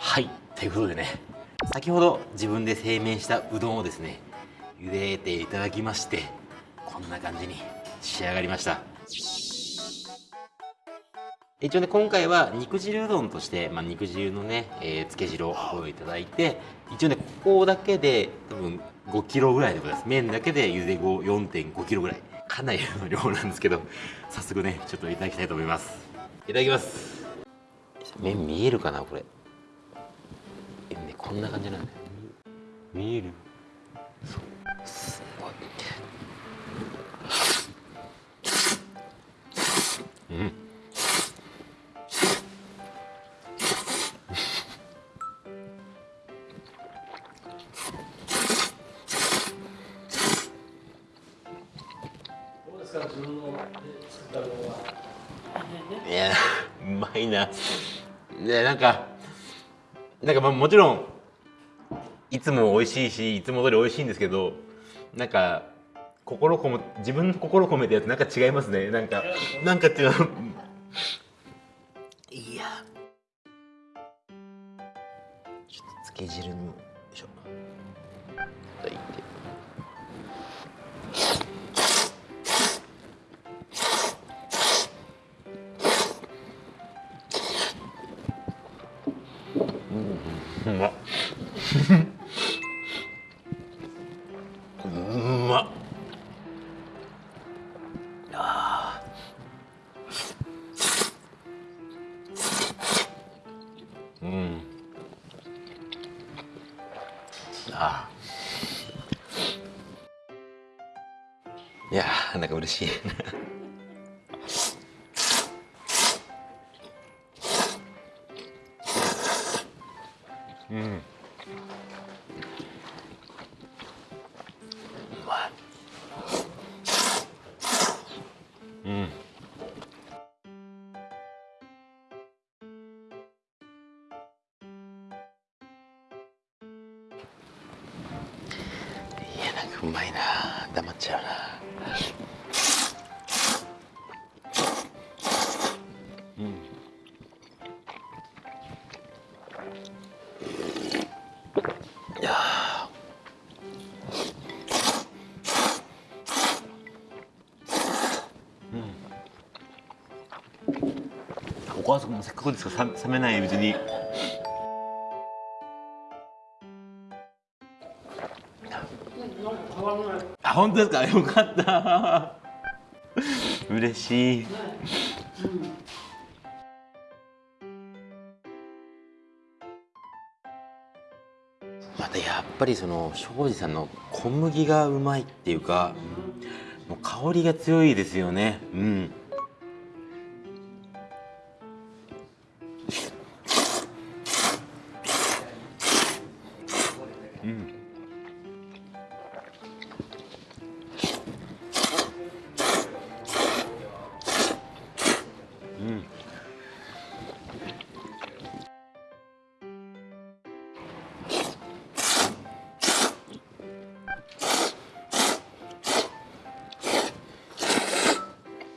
はいということでね先ほど自分で製麺したうどんをですね茹でていただきましてこんな感じに仕上がりました。一応ね今回は肉汁うどんとして、まあ、肉汁のね、えー、漬け汁をご用意いただいて一応ねここだけで多分5キロぐらいでございます。麺だけで茹で後4.5キロぐらい。かなりの量なんですけど早速ねちょっといただきたいと思います。いただきます。麺見えるかなこれ、こんな感じなんだよ見える。すごい。うん。いやうまいな。いやなんかなんかまあもちろんいつも美味しいしいつも通り美味しいんですけどなんか心込め自分の心込めたやつなんか違いますね。なんかなんか違ういや。ちょっと漬け汁にもよいしょ。いて。うんうまっ。し。いうまいうん。いやなんかうまいな。黙っちゃうな。母さんもせっかくですか？冷めないうちに。あ本当ですか？よかった。嬉しい。またやっぱりその庄司さんの小麦がうまいっていうかもう香りが強いですよね。うん。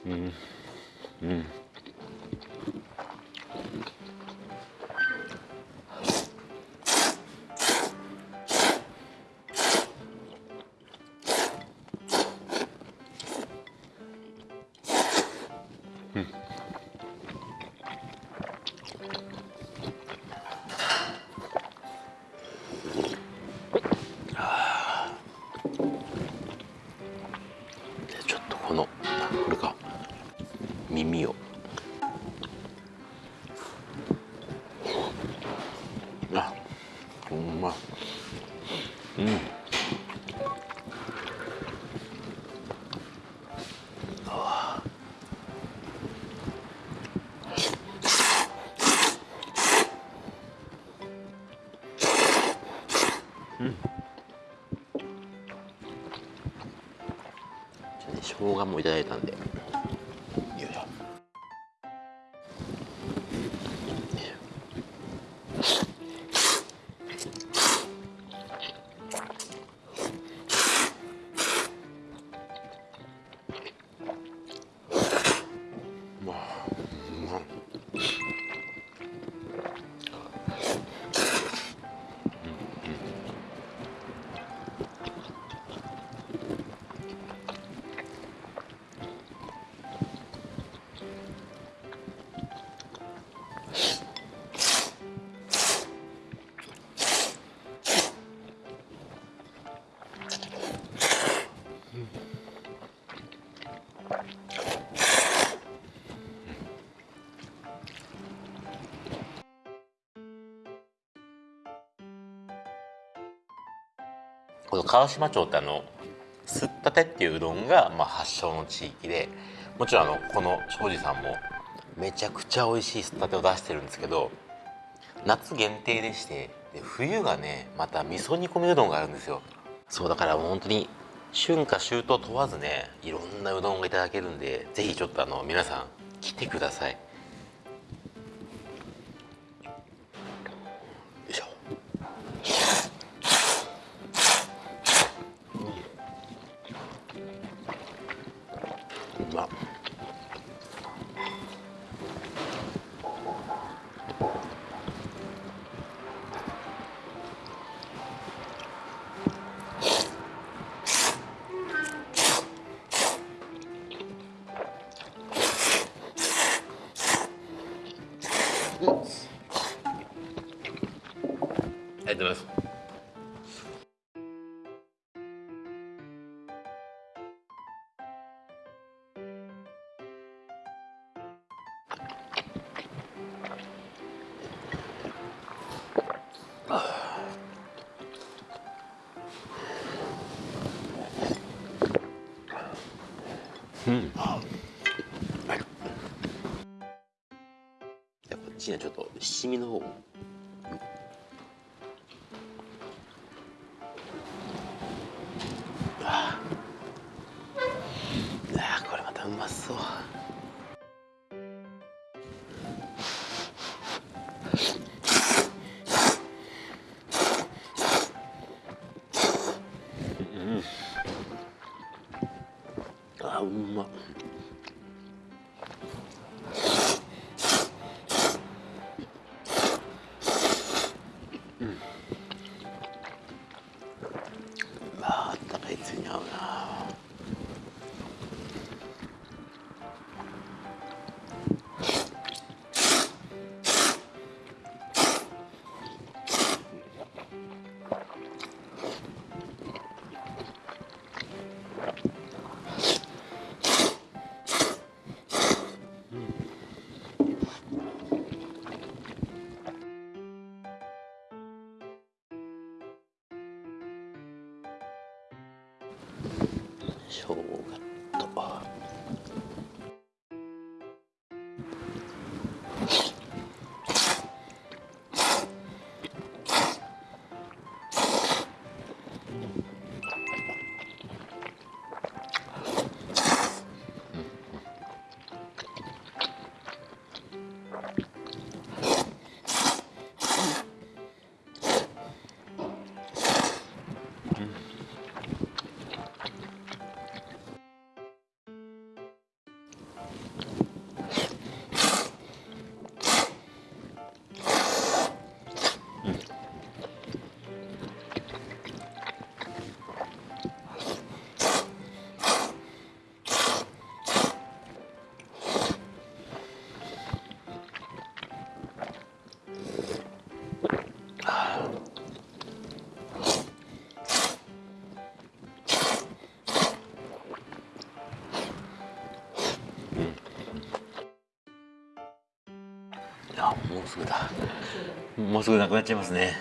うん動画もいただいたんで。川島町ってあのすったてっていううどんが、まあ、発祥の地域でもちろんあのこの庄司さんもめちゃくちゃ美味しいすったてを出してるんですけど夏限定でしてで冬がねまた味噌煮込みうどんがあるんですよ。そうだからもう本当に春夏秋冬問わずねいろんなうどんがいただけるんでぜひちょっとあの皆さん来てください。りがとうございますうん。にはちょっと七味の方を生姜とすぐだ。もうすぐなくなっちゃいますね。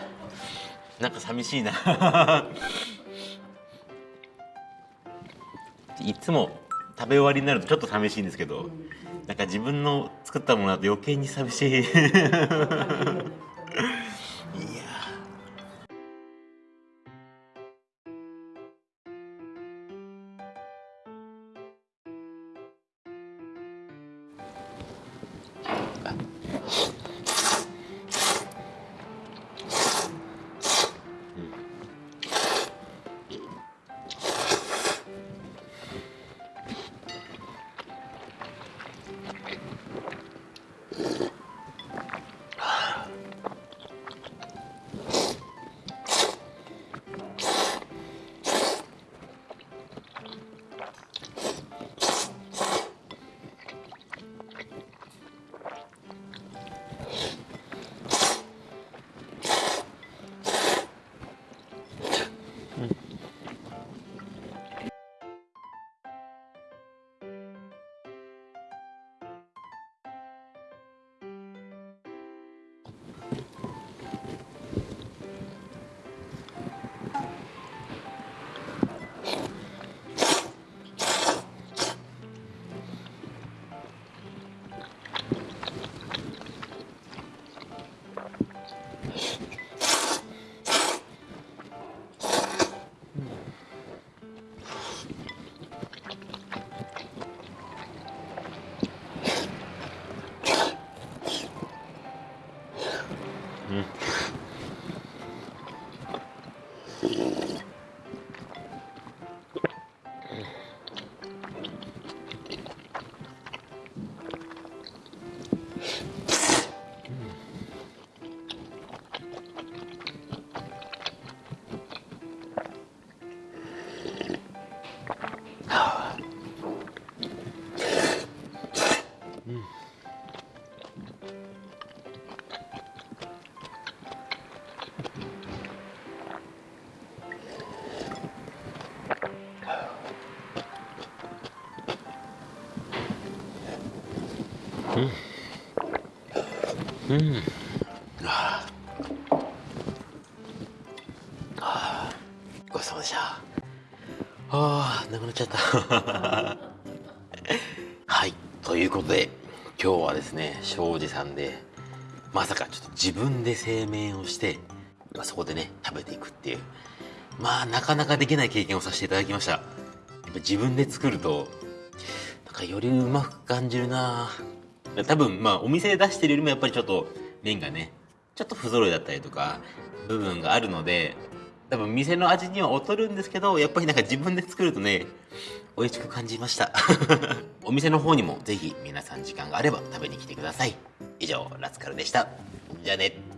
なんか寂しいな。いつも食べ終わりになるとちょっと寂しいんですけどなんか自分の作ったものだと余計に寂しい。いや。あハハハハ!うん。うん。ああ。ごちそうさまでしたあーなくなっちゃった。はい。ということで今日はですね庄司さんでまさかちょっと自分で製麺をして、まあ、そこでね食べていくっていうまあなかなかできない経験をさせていただきました。やっぱ自分で作るとなんかよりうまく感じるな。多分まあお店で出してるよりもやっぱりちょっと麺がねちょっと不揃いだったりとか部分があるので多分店の味には劣るんですけどやっぱりなんか自分で作るとね美味しく感じました。お店の方にも是非皆さん時間があれば食べに来てください。以上ラスカルでした。じゃあね。